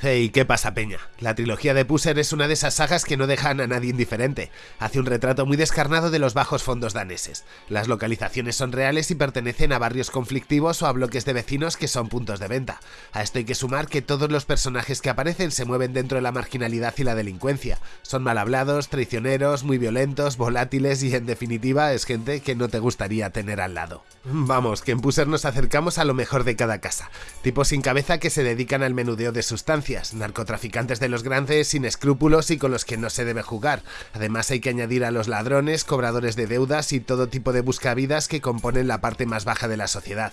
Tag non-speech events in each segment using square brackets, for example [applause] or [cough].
Hey, ¿qué pasa, Peña? La trilogía de Pusser es una de esas sagas que no dejan a nadie indiferente. Hace un retrato muy descarnado de los bajos fondos daneses. Las localizaciones son reales y pertenecen a barrios conflictivos o a bloques de vecinos que son puntos de venta. A esto hay que sumar que todos los personajes que aparecen se mueven dentro de la marginalidad y la delincuencia. Son mal hablados, traicioneros, muy violentos, volátiles y en definitiva es gente que no te gustaría tener al lado. Vamos, que en Pusser nos acercamos a lo mejor de cada casa. Tipos sin cabeza que se dedican al menudeo de sustancias narcotraficantes de los grandes sin escrúpulos y con los que no se debe jugar. Además hay que añadir a los ladrones, cobradores de deudas y todo tipo de buscavidas que componen la parte más baja de la sociedad.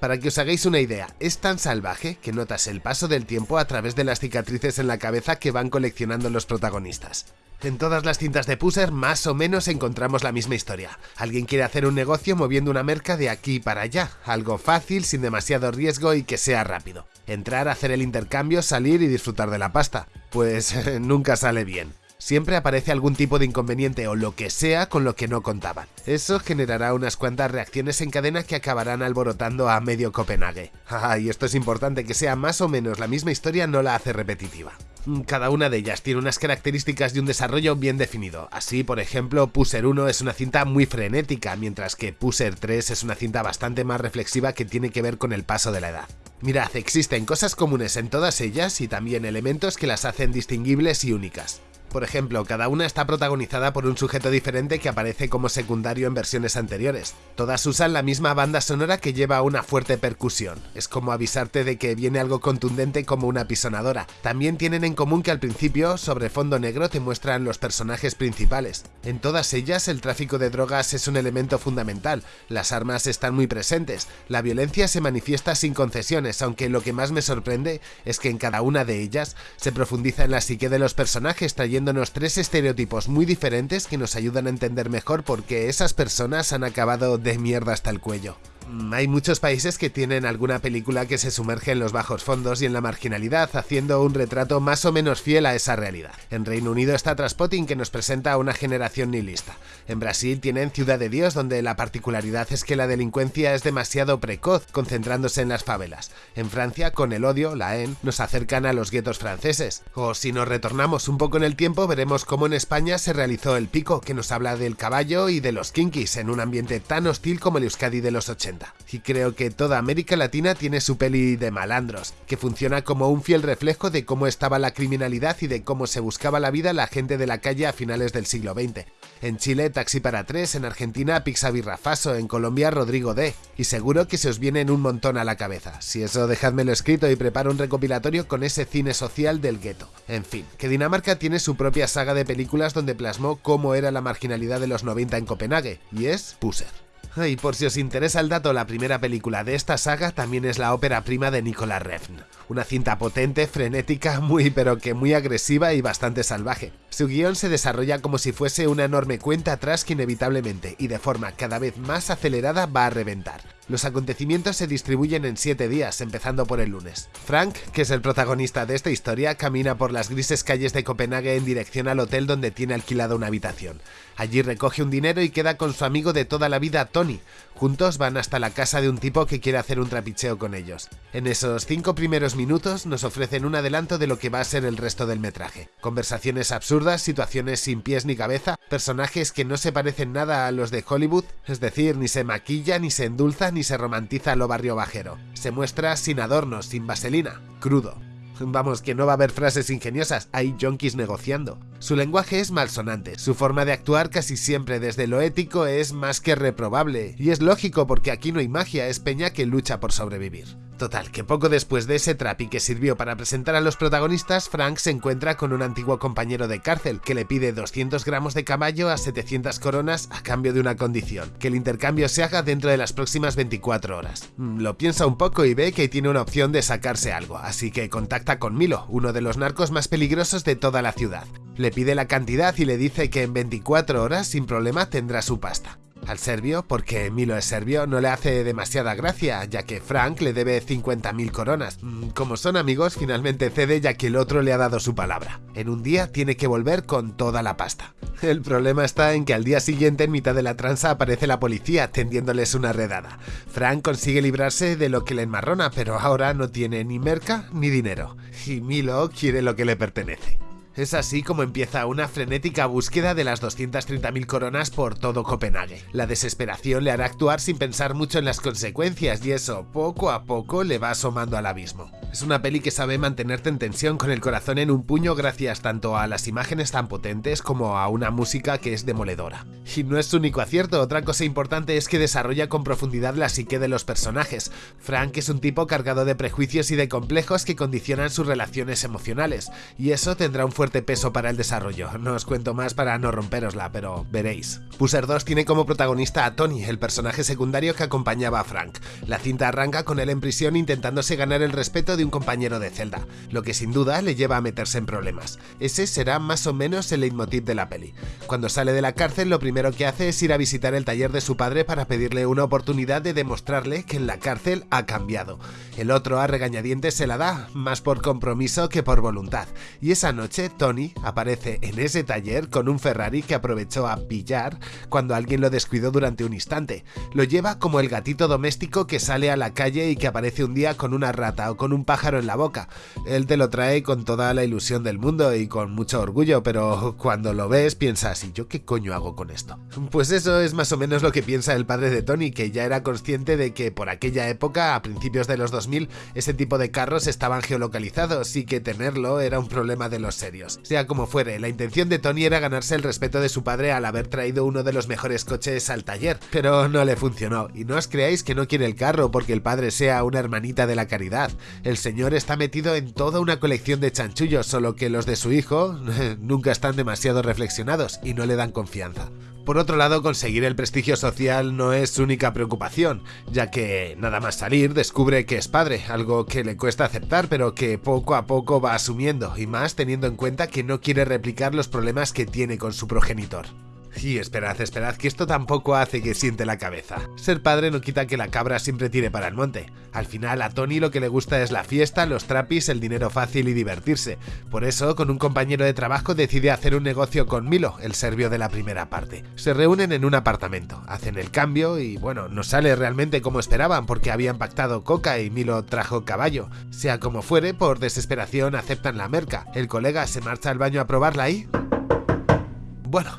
Para que os hagáis una idea, es tan salvaje que notas el paso del tiempo a través de las cicatrices en la cabeza que van coleccionando los protagonistas. En todas las cintas de Pusser más o menos encontramos la misma historia. Alguien quiere hacer un negocio moviendo una merca de aquí para allá, algo fácil, sin demasiado riesgo y que sea rápido. Entrar, hacer el intercambio, salir y disfrutar de la pasta. Pues [laughs] nunca sale bien. Siempre aparece algún tipo de inconveniente o lo que sea con lo que no contaban. Eso generará unas cuantas reacciones en cadena que acabarán alborotando a medio Copenhague. [laughs] Y esto es importante, que sea más o menos la misma historia no la hace repetitiva. Mm, cada una de ellas tiene unas características y un desarrollo bien definido. Así, por ejemplo, Pusser 1 es una cinta muy frenética, mientras que Pusser 3 es una cinta bastante más reflexiva que tiene que ver con el paso de la edad. Mirad, existen cosas comunes en todas ellas y también elementos que las hacen distinguibles y únicas. Por ejemplo, cada una está protagonizada por un sujeto diferente que aparece como secundario en versiones anteriores. Todas usan la misma banda sonora que lleva una fuerte percusión. Es como avisarte de que viene algo contundente como una pisonadora. También tienen en común que al principio, sobre fondo negro, te muestran los personajes principales. En todas ellas, el tráfico de drogas es un elemento fundamental. Las armas están muy presentes. La violencia se manifiesta sin concesiones, aunque lo que más me sorprende es que en cada una de ellas se profundiza en la psique de los personajes trayendo tres estereotipos muy diferentes que nos ayudan a entender mejor por qué esas personas han acabado de mierda hasta el cuello. Mm, hay muchos países que tienen alguna película que se sumerge en los bajos fondos y en la marginalidad, haciendo un retrato más o menos fiel a esa realidad. En Reino Unido está Traspotting que nos presenta a una generación nihilista. En Brasil tienen Ciudad de Dios donde la particularidad es que la delincuencia es demasiado precoz, concentrándose en las favelas. En Francia, con el odio, la en, nos acercan a los guetos franceses. O si nos retornamos un poco en el tiempo, veremos cómo en España se realizó El Pico, que nos habla del caballo y de los kinkis en un ambiente tan hostil como el Euskadi de los 80. Y creo que toda América Latina tiene su peli de malandros, que funciona como un fiel reflejo de cómo estaba la criminalidad y de cómo se buscaba la vida la gente de la calle a finales del siglo XX. En Chile, Taxi para tres, en Argentina, Pixabirrafaso, en Colombia, Rodrigo D. Y seguro que se os vienen un montón a la cabeza. Si eso, dejádmelo escrito y preparo un recopilatorio con ese cine social del gueto. En fin, que Dinamarca tiene su propia saga de películas donde plasmó cómo era la marginalidad de los 90 en Copenhague, y es Pusser. Y por si os interesa el dato, la primera película de esta saga también es la ópera prima de Nicolas Refn. Una cinta potente, frenética, muy pero que muy agresiva y bastante salvaje. Su guion se desarrolla como si fuese una enorme cuenta atrás que inevitablemente y de forma cada vez más acelerada va a reventar. Los acontecimientos se distribuyen en siete días, empezando por el lunes. Frank, que es el protagonista de esta historia, camina por las grises calles de Copenhague en dirección al hotel donde tiene alquilada una habitación. Allí recoge un dinero y queda con su amigo de toda la vida, Tony. Juntos van hasta la casa de un tipo que quiere hacer un trapicheo con ellos. En esos cinco primeros minutos nos ofrecen un adelanto de lo que va a ser el resto del metraje. Conversaciones absurdas, situaciones sin pies ni cabeza, personajes que no se parecen nada a los de Hollywood, es decir, ni se maquilla, ni se endulza, ni se romantiza lo barrio bajero. Se muestra sin adornos, sin vaselina, crudo. Vamos, que no va a haber frases ingeniosas, hay yonkis negociando. Su lenguaje es malsonante, su forma de actuar casi siempre desde lo ético es más que reprobable, y es lógico porque aquí no hay magia, es peña que lucha por sobrevivir. Total, que poco después de ese trapi que sirvió para presentar a los protagonistas, Frank se encuentra con un antiguo compañero de cárcel que le pide 200 gramos de caballo a 700 coronas a cambio de una condición, que el intercambio se haga dentro de las próximas 24 horas. Mm, lo piensa un poco y ve que tiene una opción de sacarse algo, así que contacta con Milo, uno de los narcos más peligrosos de toda la ciudad. Le pide la cantidad y le dice que en 24 horas sin problema tendrá su pasta. Al serbio, porque Milo es serbio, no le hace demasiada gracia, ya que Frank le debe 50.000 coronas. Mm, como son amigos, finalmente cede ya que el otro le ha dado su palabra. En un día tiene que volver con toda la pasta. [laughs] El problema está en que al día siguiente en mitad de la tranza aparece la policía tendiéndoles una redada. Frank consigue librarse de lo que le enmarrona, pero ahora no tiene ni merca ni dinero. Y Milo quiere lo que le pertenece. Es así como empieza una frenética búsqueda de las 230.000 coronas por todo Copenhague. La desesperación le hará actuar sin pensar mucho en las consecuencias y eso, poco a poco, le va asomando al abismo. Es una peli que sabe mantenerte en tensión con el corazón en un puño gracias tanto a las imágenes tan potentes como a una música que es demoledora. Y no es su único acierto, otra cosa importante es que desarrolla con profundidad la psique de los personajes. Frank es un tipo cargado de prejuicios y de complejos que condicionan sus relaciones emocionales, y eso tendrá un fuerte peso para el desarrollo. No os cuento más para no romperosla, pero veréis. Pusher 2 tiene como protagonista a Tony, el personaje secundario que acompañaba a Frank. La cinta arranca con él en prisión intentándose ganar el respeto de un compañero de celda, lo que sin duda le lleva a meterse en problemas. Ese será más o menos el leitmotiv de la peli. Cuando sale de la cárcel lo primero que hace es ir a visitar el taller de su padre para pedirle una oportunidad de demostrarle que en la cárcel ha cambiado. El otro a regañadientes se la da, más por compromiso que por voluntad, y esa noche Tony aparece en ese taller con un Ferrari que aprovechó a pillar cuando alguien lo descuidó durante un instante. Lo lleva como el gatito doméstico que sale a la calle y que aparece un día con una rata o con un pájaro en la boca. Él te lo trae con toda la ilusión del mundo y con mucho orgullo, pero cuando lo ves piensas, ¿y yo qué coño hago con esto? Pues eso es más o menos lo que piensa el padre de Tony, que ya era consciente de que por aquella época, a principios de los 2000, ese tipo de carros estaban geolocalizados y que tenerlo era un problema de los serios. Sea como fuere, la intención de Tony era ganarse el respeto de su padre al haber traído uno de los mejores coches al taller, pero no le funcionó, y no os creáis que no quiere el carro porque el padre sea una hermanita de la caridad. El señor está metido en toda una colección de chanchullos, solo que los de su hijo [laughs] nunca están demasiado reflexionados y no le dan confianza. Por otro lado, conseguir el prestigio social no es su única preocupación, ya que nada más salir descubre que es padre, algo que le cuesta aceptar pero que poco a poco va asumiendo, y más teniendo en cuenta que no quiere replicar los problemas que tiene con su progenitor. Y esperad, esperad, que esto tampoco hace que siente la cabeza. Ser padre no quita que la cabra siempre tire para el monte. Al final a Tony lo que le gusta es la fiesta, los trapis, el dinero fácil y divertirse. Por eso, con un compañero de trabajo decide hacer un negocio con Milo, el serbio de la primera parte. Se reúnen en un apartamento, hacen el cambio y bueno, no sale realmente como esperaban porque habían pactado coca y Milo trajo caballo. Sea como fuere, por desesperación aceptan la merca. El colega se marcha al baño a probarla y... Bueno,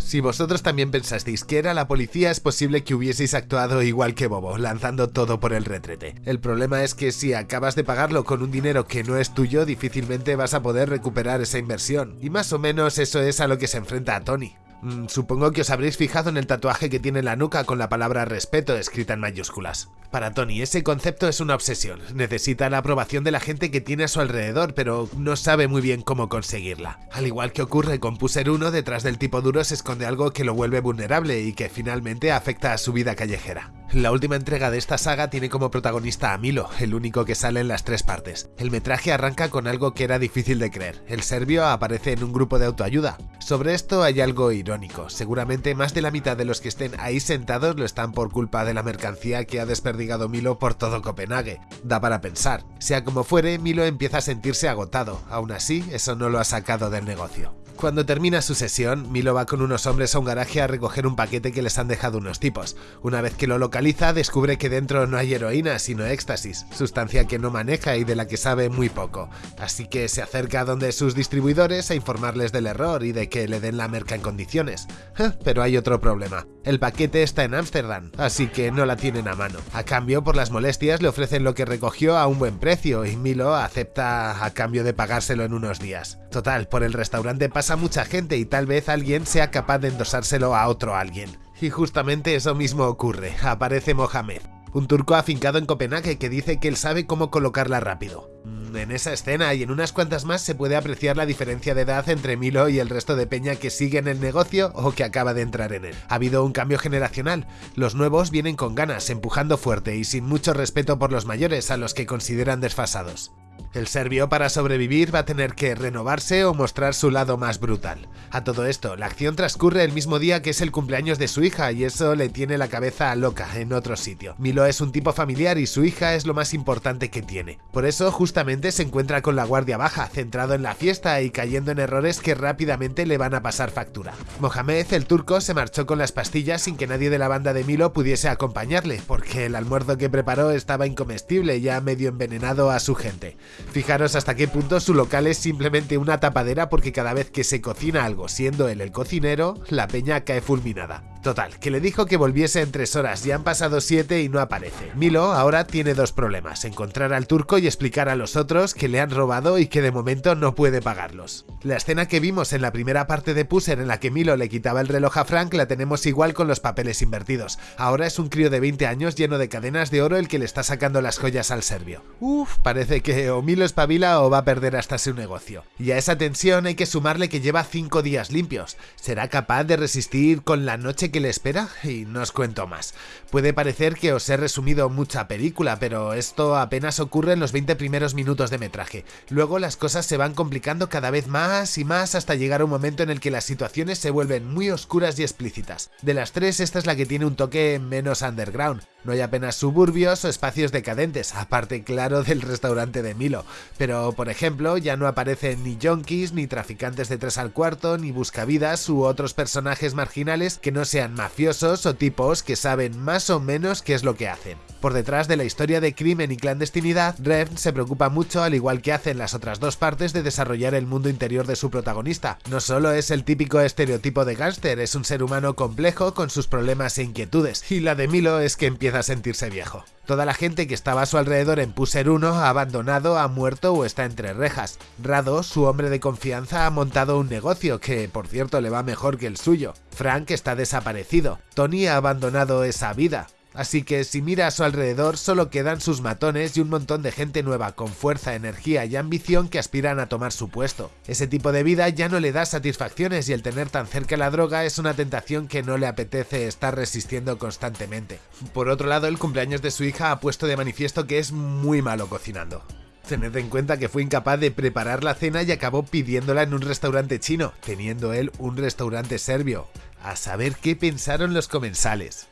si vosotros también pensasteis que era la policía, es posible que hubieseis actuado igual que Bobo, lanzando todo por el retrete. El problema es que si acabas de pagarlo con un dinero que no es tuyo, difícilmente vas a poder recuperar esa inversión. Y más o menos eso es a lo que se enfrenta a Tony. Mm, supongo que os habréis fijado en el tatuaje que tiene en la nuca con la palabra respeto escrita en mayúsculas. Para Tony ese concepto es una obsesión, necesita la aprobación de la gente que tiene a su alrededor, pero no sabe muy bien cómo conseguirla. Al igual que ocurre con Puser 1, detrás del tipo duro se esconde algo que lo vuelve vulnerable y que finalmente afecta a su vida callejera. La última entrega de esta saga tiene como protagonista a Milo, el único que sale en las tres partes. El metraje arranca con algo que era difícil de creer, el serbio aparece en un grupo de autoayuda. Sobre esto hay algo irónico, seguramente más de la mitad de los que estén ahí sentados lo están por culpa de la mercancía que ha desperdigado Milo por todo Copenhague. Da para pensar. Sea como fuere, Milo empieza a sentirse agotado. Aún así, eso no lo ha sacado del negocio. Cuando termina su sesión, Milo va con unos hombres a un garaje a recoger un paquete que les han dejado unos tipos. Una vez que lo localiza, descubre que dentro no hay heroína, sino éxtasis, sustancia que no maneja y de la que sabe muy poco. Así que se acerca a donde sus distribuidores a informarles del error y de que le den la merca en condiciones. [laughs] Pero hay otro problema. El paquete está en Ámsterdam, así que no la tienen a mano. A cambio, por las molestias, le ofrecen lo que recogió a un buen precio y Milo acepta a cambio de pagárselo en unos días. Total, por el restaurante pasa mucha gente y tal vez alguien sea capaz de endosárselo a otro alguien. Y justamente eso mismo ocurre, aparece Mohamed, un turco afincado en Copenhague que dice que él sabe cómo colocarla rápido. Mm, en esa escena y en unas cuantas más se puede apreciar la diferencia de edad entre Milo y el resto de peña que sigue en el negocio o que acaba de entrar en él. Ha habido un cambio generacional, los nuevos vienen con ganas, empujando fuerte y sin mucho respeto por los mayores a los que consideran desfasados. El serbio para sobrevivir va a tener que renovarse o mostrar su lado más brutal. A todo esto, la acción transcurre el mismo día que es el cumpleaños de su hija y eso le tiene la cabeza loca en otro sitio. Milo es un tipo familiar y su hija es lo más importante que tiene. Por eso justamente se encuentra con la guardia baja, centrado en la fiesta y cayendo en errores que rápidamente le van a pasar factura. Mohamed, el turco, se marchó con las pastillas sin que nadie de la banda de Milo pudiese acompañarle, porque el almuerzo que preparó estaba incomestible, ya medio envenenado a su gente. Fijaros hasta qué punto su local es simplemente una tapadera porque cada vez que se cocina algo siendo él el cocinero, la peña cae fulminada. Total, que le dijo que volviese en tres horas, ya han pasado siete y no aparece. Milo ahora tiene dos problemas, encontrar al turco y explicar a los otros que le han robado y que de momento no puede pagarlos. La escena que vimos en la primera parte de Pusser en la que Milo le quitaba el reloj a Frank la tenemos igual con los papeles invertidos. Ahora es un crío de 20 años lleno de cadenas de oro el que le está sacando las joyas al serbio. Uf, parece que o Milo espabila o va a perder hasta su negocio. Y a esa tensión hay que sumarle que lleva 5 días limpios. ¿Será capaz de resistir con la noche que le espera y no os cuento más. Puede parecer que os he resumido mucha película, pero esto apenas ocurre en los 20 primeros minutos de metraje. Luego las cosas se van complicando cada vez más y más hasta llegar a un momento en el que las situaciones se vuelven muy oscuras y explícitas. De las tres, esta es la que tiene un toque menos underground. No hay apenas suburbios o espacios decadentes, aparte claro del restaurante de Milo. Pero, por ejemplo, ya no aparecen ni yonkis, ni traficantes de tres al cuarto, ni buscavidas u otros personajes marginales que no sean mafiosos o tipos que saben más o menos qué es lo que hacen. Por detrás de la historia de crimen y clandestinidad, Rev se preocupa mucho, al igual que hacen las otras dos partes, de desarrollar el mundo interior de su protagonista. No solo es el típico estereotipo de gángster, es un ser humano complejo con sus problemas e inquietudes, y la de Milo es que empieza a sentirse viejo. Toda la gente que estaba a su alrededor en Puser 1 ha abandonado, ha muerto o está entre rejas. Rado, su hombre de confianza, ha montado un negocio que, por cierto, le va mejor que el suyo. Frank está desaparecido. Tony ha abandonado esa vida. Así que si mira a su alrededor solo quedan sus matones y un montón de gente nueva con fuerza, energía y ambición que aspiran a tomar su puesto. Ese tipo de vida ya no le da satisfacciones y el tener tan cerca la droga es una tentación que no le apetece estar resistiendo constantemente. Por otro lado, el cumpleaños de su hija ha puesto de manifiesto que es muy malo cocinando. Tened en cuenta que fue incapaz de preparar la cena y acabó pidiéndola en un restaurante chino, teniendo él un restaurante serbio. A saber qué pensaron los comensales.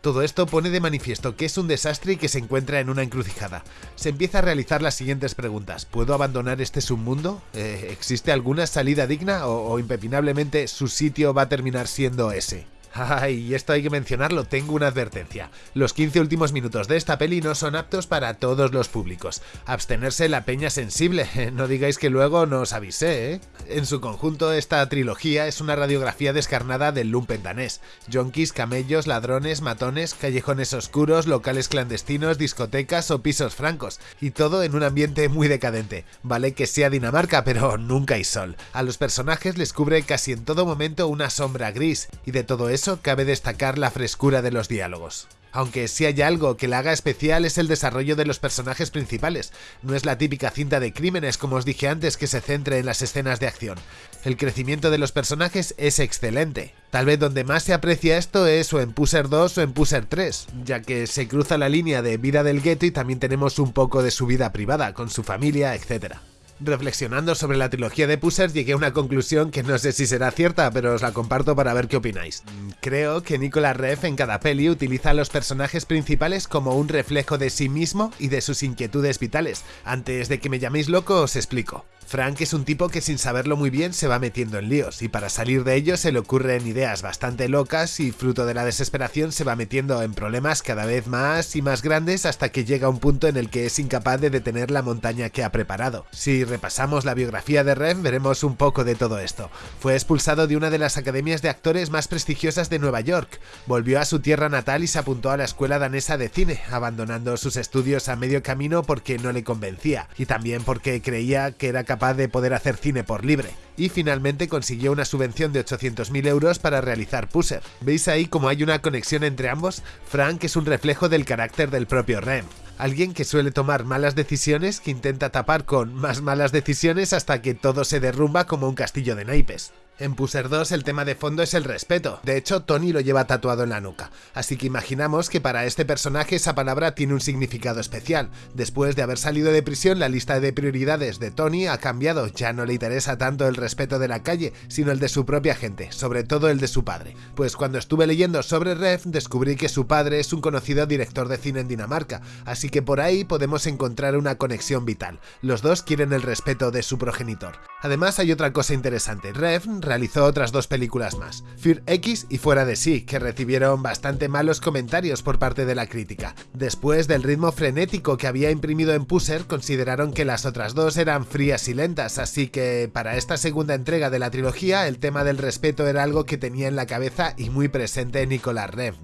Todo esto pone de manifiesto que es un desastre y que se encuentra en una encrucijada. Se empieza a realizar las siguientes preguntas. ¿Puedo abandonar este submundo? Eh, ¿Existe alguna salida digna o, o impepinablemente su sitio va a terminar siendo ese? Ay, y esto hay que mencionarlo, tengo una advertencia. Los 15 últimos minutos de esta peli no son aptos para todos los públicos. Abstenerse la peña sensible, [laughs] no digáis que luego no os avisé, ¿eh? En su conjunto, esta trilogía es una radiografía descarnada del lumpen danés. Yonkis, camellos, ladrones, matones, callejones oscuros, locales clandestinos, discotecas o pisos francos. Y todo en un ambiente muy decadente. Vale que sea Dinamarca, pero nunca hay sol. A los personajes les cubre casi en todo momento una sombra gris, y de todo eso cabe destacar la frescura de los diálogos. Aunque si hay algo que la haga especial es el desarrollo de los personajes principales. No es la típica cinta de crímenes, como os dije antes, que se centre en las escenas de acción. El crecimiento de los personajes es excelente. Tal vez donde más se aprecia esto es o en Pusser 2 o en Pusser 3, ya que se cruza la línea de vida del gueto y también tenemos un poco de su vida privada, con su familia, etc. Reflexionando sobre la trilogía de Pusser llegué a una conclusión que no sé si será cierta, pero os la comparto para ver qué opináis. Creo que Nicolas Reff en cada peli utiliza a los personajes principales como un reflejo de sí mismo y de sus inquietudes vitales. Antes de que me llaméis loco os explico. Frank es un tipo que sin saberlo muy bien se va metiendo en líos y para salir de ellos se le ocurren ideas bastante locas y fruto de la desesperación se va metiendo en problemas cada vez más y más grandes hasta que llega un punto en el que es incapaz de detener la montaña que ha preparado. Si repasamos la biografía de Ren veremos un poco de todo esto. Fue expulsado de una de las academias de actores más prestigiosas de Nueva York, volvió a su tierra natal y se apuntó a la escuela danesa de cine, abandonando sus estudios a medio camino porque no le convencía y también porque creía que era capaz de poder hacer cine por libre, y finalmente consiguió una subvención de 800.000 euros para realizar Pusser. ¿Veis ahí cómo hay una conexión entre ambos? Frank es un reflejo del carácter del propio Rem. Alguien que suele tomar malas decisiones que intenta tapar con más malas decisiones hasta que todo se derrumba como un castillo de naipes. En Pusher 2 el tema de fondo es el respeto, de hecho Tony lo lleva tatuado en la nuca, así que imaginamos que para este personaje esa palabra tiene un significado especial. Después de haber salido de prisión la lista de prioridades de Tony ha cambiado, ya no le interesa tanto el respeto de la calle, sino el de su propia gente, sobre todo el de su padre. Pues cuando estuve leyendo sobre Rev descubrí que su padre es un conocido director de cine en Dinamarca, así que por ahí podemos encontrar una conexión vital. Los dos quieren el respeto de su progenitor. Además hay otra cosa interesante, Rev realizó otras dos películas más, Fear X y Fuera de sí, que recibieron bastante malos comentarios por parte de la crítica. Después del ritmo frenético que había imprimido en Pusser, consideraron que las otras dos eran frías y lentas, así que para esta segunda entrega de la trilogía el tema del respeto era algo que tenía en la cabeza y muy presente Nicolas Rev.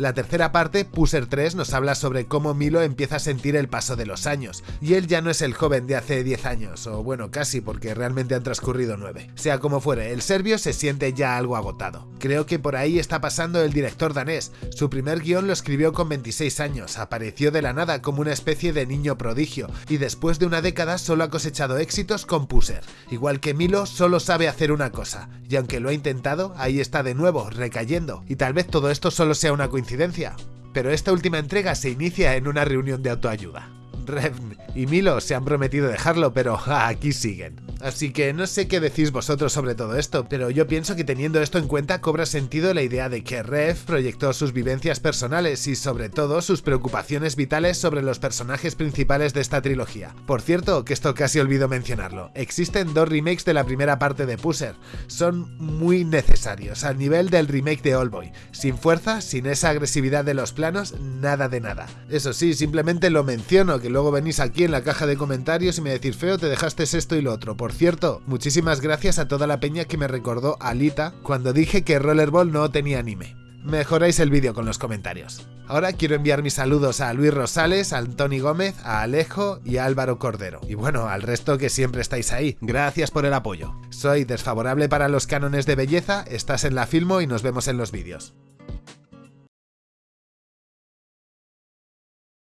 La tercera parte, Pusser 3, nos habla sobre cómo Milo empieza a sentir el paso de los años, y él ya no es el joven de hace 10 años, o bueno, casi porque realmente han transcurrido 9. Sea como fuere, el serbio se siente ya algo agotado. Creo que por ahí está pasando el director danés. Su primer guion lo escribió con 26 años, apareció de la nada como una especie de niño prodigio, y después de una década solo ha cosechado éxitos con Pusser. Igual que Milo, solo sabe hacer una cosa, y aunque lo ha intentado, ahí está de nuevo, recayendo, y tal vez todo esto solo sea una coincidencia pero esta última entrega se inicia en una reunión de autoayuda. Revn y Milo se han prometido dejarlo, pero [laughs] aquí siguen. Así que no sé qué decís vosotros sobre todo esto, pero yo pienso que teniendo esto en cuenta cobra sentido la idea de que Rev proyectó sus vivencias personales y sobre todo sus preocupaciones vitales sobre los personajes principales de esta trilogía. Por cierto, que esto casi olvido mencionarlo, existen dos remakes de la primera parte de Pusser, son muy necesarios, al nivel del remake de Allboy, sin fuerza, sin esa agresividad de los planos, nada de nada. Eso sí, simplemente lo menciono, que luego venís aquí en la caja de comentarios y me decís feo, te dejaste esto y lo otro, por cierto, muchísimas gracias a toda la peña que me recordó a Alita cuando dije que Rollerball no tenía anime. Mejoráis el vídeo con los comentarios. Ahora quiero enviar mis saludos a Luis Rosales, a Antoni Gómez, a Alejo y a Álvaro Cordero. Y bueno, al resto que siempre estáis ahí. Gracias por el apoyo. Soy desfavorable para los cánones de belleza, estás en la Filmo y nos vemos en los vídeos.